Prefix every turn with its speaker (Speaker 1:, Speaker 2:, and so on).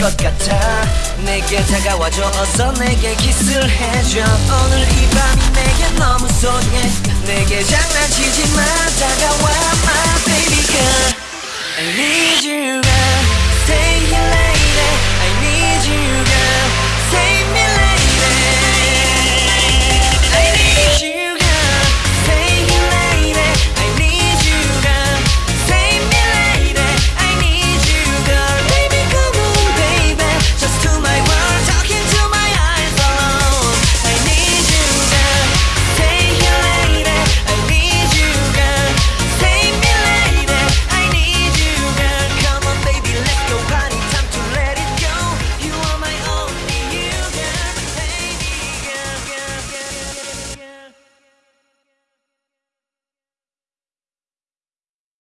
Speaker 1: 것 같아. 내게 다가와줘. 어서 내게 키스를 해줘. 오늘 이 밤이 내게 너무 소해. 내게 장난치지 마. 다가와 my baby girl. I need you.